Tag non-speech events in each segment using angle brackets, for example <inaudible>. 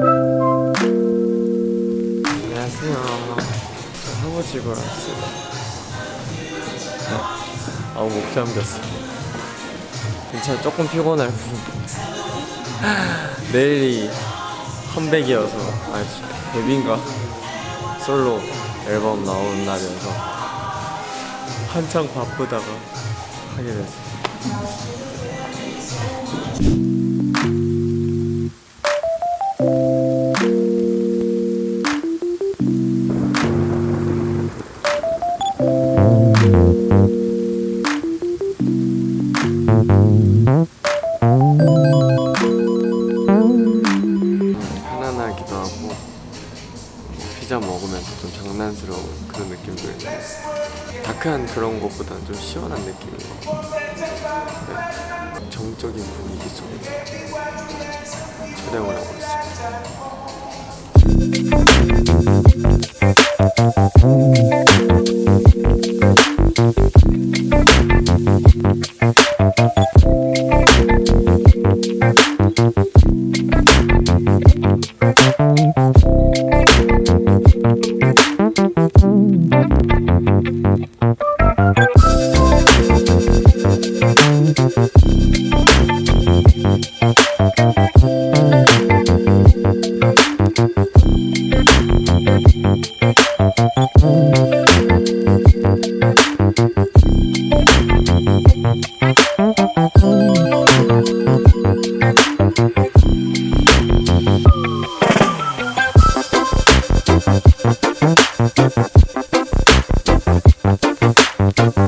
안녕하세요. 저 보러 왔어요. 네. 아우 목 잠겼어. 괜찮아 조금 피곤할 뿐. <laughs> 내일이 컴백이어서 아 데뷔인가 솔로 앨범 나오는 날이어서 한창 바쁘다가 하게 됐어 피자 먹으면서 좀 장난스러운 그런 느낌도 있고 다크한 그런 것보다는 좀 시원한 느낌인 것 같아요 네. 정적인 분위기 속에서 촬영을 하고 있습니다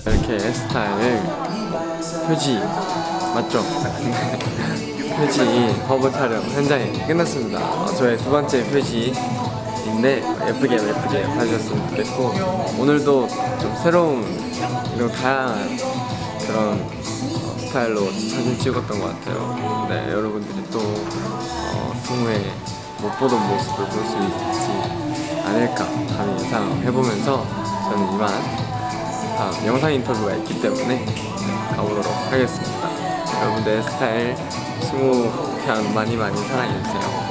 이렇게 앳스타일 표지 맞죠? <laughs> 표지 화보 촬영 현장이 끝났습니다. 어, 저의 두 번째 표지인데 예쁘게 예쁘게 봐주셨으면 좋겠고 오늘도 좀 새로운 그리고 다양한 그런 어, 스타일로 사진 찍었던 것 같아요. 네 여러분들이 또 어, 승우의 못 보던 모습을 볼 수 있지 않을까 감히 예상해보면서 저는 이만 다음 영상 인터뷰가 있기 때문에 가보도록 하겠습니다. 여러분들 스타일 20편 많이 많이 사랑해주세요.